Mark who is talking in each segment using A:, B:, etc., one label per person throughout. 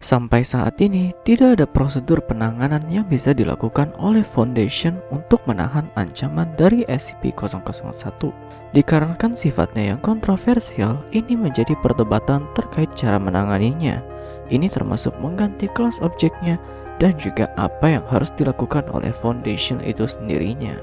A: Sampai saat ini, tidak ada prosedur penanganan yang bisa dilakukan oleh Foundation untuk menahan ancaman dari SCP-001. Dikarenakan sifatnya yang kontroversial, ini menjadi perdebatan terkait cara menanganinya. Ini termasuk mengganti kelas objeknya dan juga apa yang harus dilakukan oleh Foundation itu sendirinya.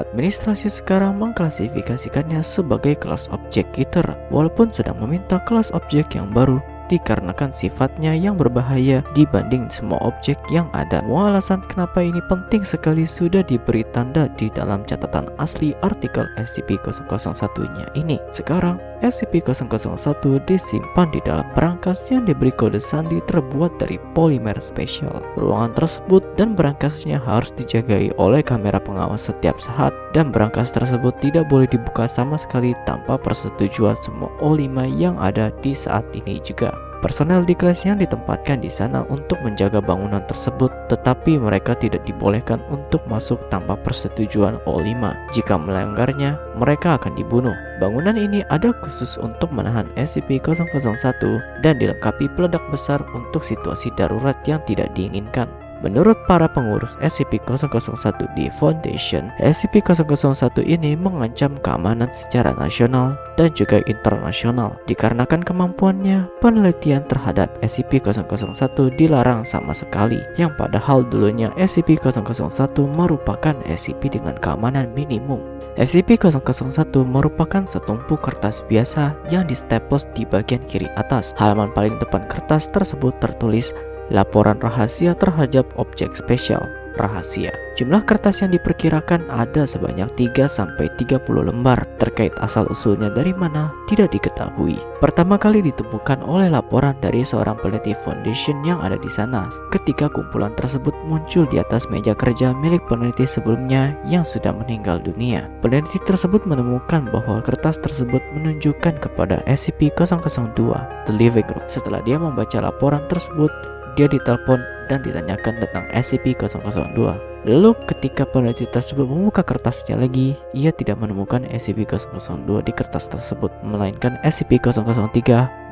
A: Administrasi sekarang mengklasifikasikannya sebagai kelas objek kiter, walaupun sedang meminta kelas objek yang baru dikarenakan sifatnya yang berbahaya dibanding semua objek yang ada. Semua alasan kenapa ini penting sekali sudah diberi tanda di dalam catatan asli artikel SCP-001-nya ini. Sekarang, SCP-001 disimpan di dalam berangkas yang diberi kode sandi terbuat dari polimer spesial. Ruangan tersebut dan berangkasnya harus dijagai oleh kamera pengawas setiap saat dan berangkas tersebut tidak boleh dibuka sama sekali tanpa persetujuan semua O5 yang ada di saat ini juga. Personel di kelas yang ditempatkan di sana untuk menjaga bangunan tersebut, tetapi mereka tidak dibolehkan untuk masuk tanpa persetujuan O5. Jika melanggarnya, mereka akan dibunuh. Bangunan ini ada khusus untuk menahan SCP-001 dan dilengkapi peledak besar untuk situasi darurat yang tidak diinginkan. Menurut para pengurus SCP-001 di Foundation, SCP-001 ini mengancam keamanan secara nasional dan juga internasional. Dikarenakan kemampuannya, penelitian terhadap SCP-001 dilarang sama sekali, yang padahal dulunya SCP-001 merupakan SCP dengan keamanan minimum. SCP-001 merupakan setumpuk kertas biasa yang distaples di bagian kiri atas. Halaman paling depan kertas tersebut tertulis laporan rahasia terhadap objek spesial rahasia. Jumlah kertas yang diperkirakan ada sebanyak 3-30 lembar terkait asal-usulnya dari mana tidak diketahui. Pertama kali ditemukan oleh laporan dari seorang peneliti foundation yang ada di sana ketika kumpulan tersebut muncul di atas meja kerja milik peneliti sebelumnya yang sudah meninggal dunia. Peneliti tersebut menemukan bahwa kertas tersebut menunjukkan kepada SCP-002 The Living Room. Setelah dia membaca laporan tersebut, dia ditelepon dan ditanyakan tentang SCP-002. Lalu ketika peneliti tersebut membuka kertasnya lagi, ia tidak menemukan SCP-002 di kertas tersebut, melainkan SCP-003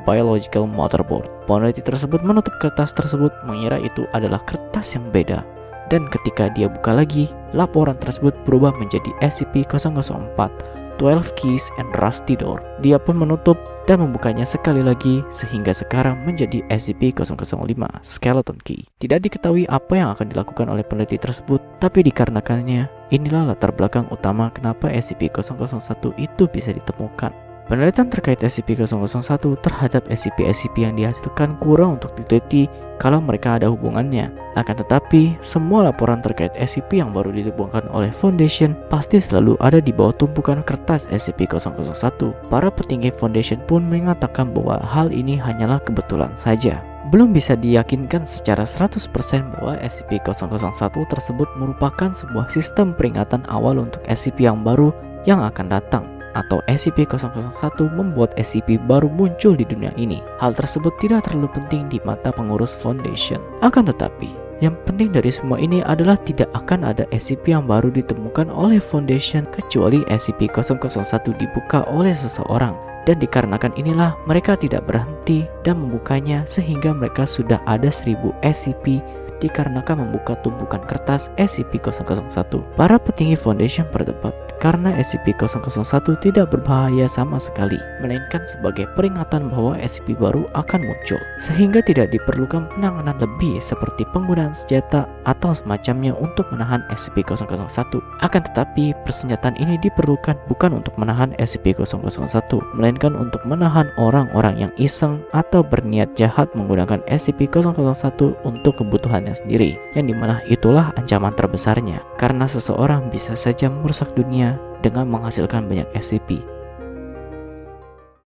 A: Biological Motherboard. Peneliti tersebut menutup kertas tersebut mengira itu adalah kertas yang beda. Dan ketika dia buka lagi, laporan tersebut berubah menjadi SCP-004 12 Keys and Rusty Door. Dia pun menutup dan membukanya sekali lagi sehingga sekarang menjadi SCP-005 Skeleton Key. Tidak diketahui apa yang akan dilakukan oleh peneliti tersebut, tapi dikarenakannya inilah latar belakang utama kenapa SCP-001 itu bisa ditemukan. Penelitian terkait SCP-001 terhadap SCP-SCP yang dihasilkan kurang untuk diteliti kalau mereka ada hubungannya. Akan tetapi, semua laporan terkait SCP yang baru ditemukan oleh Foundation pasti selalu ada di bawah tumpukan kertas SCP-001. Para petinggi Foundation pun mengatakan bahwa hal ini hanyalah kebetulan saja. Belum bisa diyakinkan secara 100% bahwa SCP-001 tersebut merupakan sebuah sistem peringatan awal untuk SCP yang baru yang akan datang atau SCP-001 membuat SCP baru muncul di dunia ini. Hal tersebut tidak terlalu penting di mata pengurus Foundation. Akan tetapi, yang penting dari semua ini adalah tidak akan ada SCP yang baru ditemukan oleh Foundation kecuali SCP-001 dibuka oleh seseorang. Dan dikarenakan inilah mereka tidak berhenti dan membukanya sehingga mereka sudah ada 1000 SCP dikarenakan membuka tumpukan kertas SCP-001. Para petinggi Foundation berdebat karena SCP-001 tidak berbahaya sama sekali, melainkan sebagai peringatan bahwa SCP baru akan muncul, sehingga tidak diperlukan penanganan lebih seperti penggunaan senjata atau semacamnya untuk menahan SCP-001. Akan tetapi, persenjataan ini diperlukan bukan untuk menahan SCP-001, melainkan untuk menahan orang-orang yang iseng atau berniat jahat menggunakan SCP-001 untuk kebutuhannya sendiri, yang di mana itulah ancaman terbesarnya, karena seseorang bisa saja merusak dunia dengan menghasilkan banyak SCP